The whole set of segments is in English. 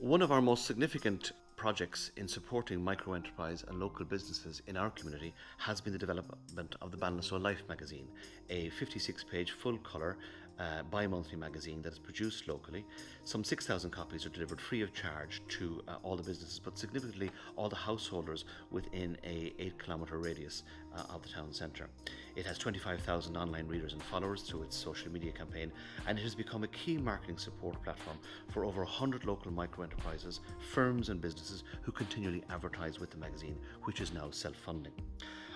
One of our most significant projects in supporting micro enterprise and local businesses in our community has been the development of the Ballinasloe Life magazine, a 56 page full colour uh, bi monthly magazine that is produced locally. Some 6,000 copies are delivered free of charge to uh, all the businesses, but significantly all the householders within a 8 kilometre radius uh, of the town centre. It has 25,000 online readers and followers through its social media campaign, and it has become a key marketing support platform for over 100 local micro enterprises, firms, and businesses who continually advertise with the magazine, which is now self funding.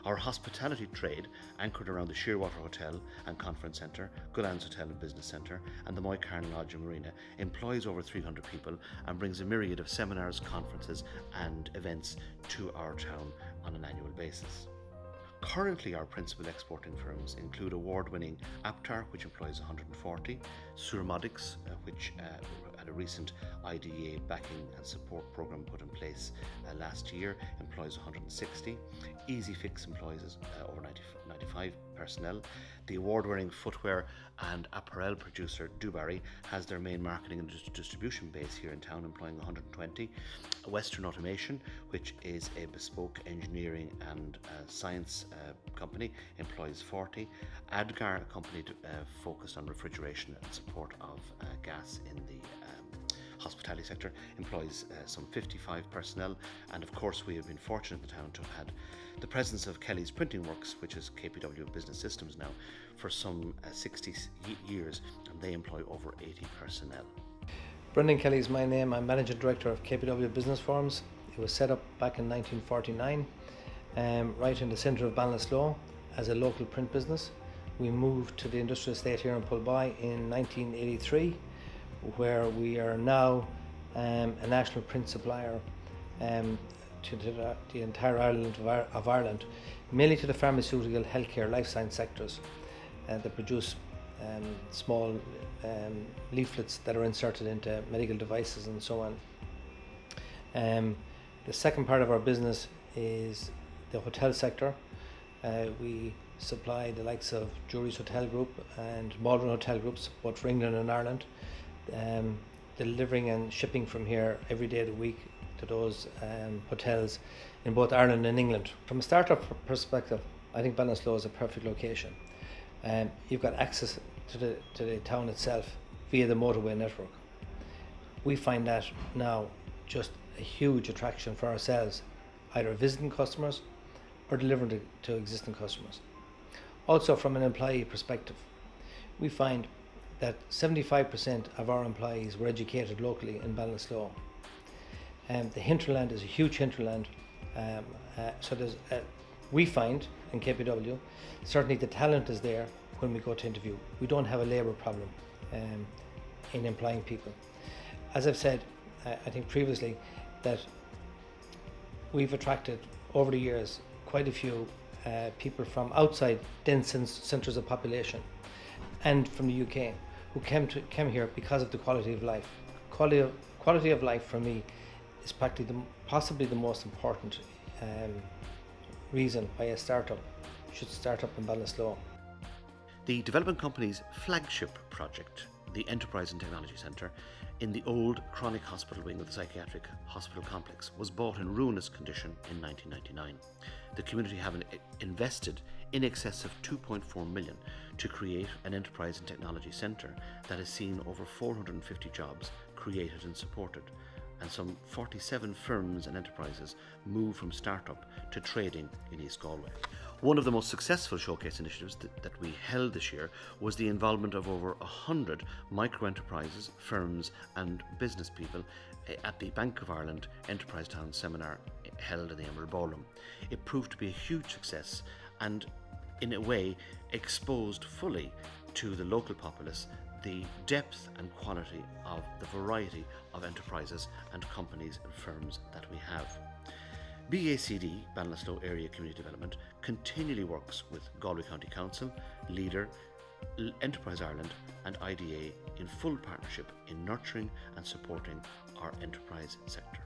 Our hospitality trade, anchored around the Shearwater Hotel and Conference Centre, Gullane's Hotel and Business Centre, and the Moycarn Lodge and Marina, employs over 300 people and brings a myriad of seminars, conferences, and events to our town on an annual basis. Currently, our principal exporting firms include award winning Aptar, which employs 140, Surmodics, uh, which uh, had a recent IDA backing and support program put in place uh, last year, employs 160. Easy Fix employs uh, over 90, 95 personnel. The award winning footwear and apparel producer Dubarry has their main marketing and distribution base here in town, employing 120. Western Automation, which is a bespoke engineering and uh, science uh, company, employs 40. Adgar, a company uh, focused on refrigeration and support of uh, gas in the hospitality sector employs uh, some 55 personnel, and of course, we have been fortunate in the town to have had the presence of Kelly's Printing Works, which is KPW Business Systems now, for some uh, 60 years, and they employ over 80 personnel. Brendan Kelly is my name. I'm Managing Director of KPW Business Forms. It was set up back in 1949, um, right in the centre of Ballinasloe as a local print business. We moved to the industrial estate here in Poolboy in 1983 where we are now um, a national print supplier um, to the, the, entire island of, of, Ireland, mainly to the pharmaceutical, healthcare, life science sectors uh, that produce um, small um, leaflets that are inserted into medical devices and so on. Um, the second part of our business is the hotel sector. Uh, we supply the likes of Jury's Hotel Group and Maldron Hotel Groups, both for England and Ireland um, delivering and shipping from here every day of the week to those um, hotels in both Ireland and England. From a startup perspective, I think Ballinasloe is a perfect location. Um, you've got access to the, to the town itself via the motorway network. We find that now just a huge attraction for ourselves, either visiting customers or delivering to, to existing customers. Also, from an employee perspective, we find that 75% of our employees were educated locally in Ballinasloe. Um, the hinterland is a huge hinterland, um, uh, so there's, uh, we find in KPW, certainly the talent is there when we go to interview. We don't have a labour problem um, in employing people. As I've said, uh, I think previously, that we've attracted over the years quite a few uh, people from outside dense centres of population and from the UK who came to came here because of the quality of life. Quality of quality of life for me is practically the, possibly the most important um, reason why a startup should start up in Ballinasloe. The development company's flagship project, the Enterprise and Technology Centre, in the old chronic hospital wing of the psychiatric hospital complex, was bought in ruinous condition in 1999. The community have invested in excess of 2.4 million to create an enterprise and technology centre that has seen over 450 jobs created and supported, and some 47 firms and enterprises move from startup to trading in East Galway. One of the most successful showcase initiatives that, that we held this year was the involvement of over 100 micro enterprises, firms, and business people eh, at the Bank of Ireland Enterprise Town seminar held in the Emerald Ballroom. It proved to be a huge success and in a way, exposed fully to the local populace the depth and quality of the variety of enterprises and companies and firms that we have. BACD, Ballinasloe Area Community Development, continually works with Galway County Council, Leader, Enterprise Ireland and IDA in full partnership in nurturing and supporting our enterprise sector.